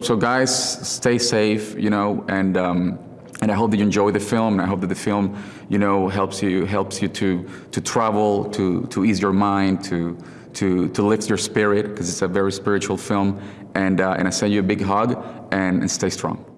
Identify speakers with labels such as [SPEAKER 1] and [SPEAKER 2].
[SPEAKER 1] So guys, stay safe, you know, and um, and I hope that you enjoy the film. And I hope that the film, you know, helps you helps you to to travel, to to ease your mind, to to to lift your spirit because it's a very spiritual film. And uh, and I send you a big hug and, and stay strong.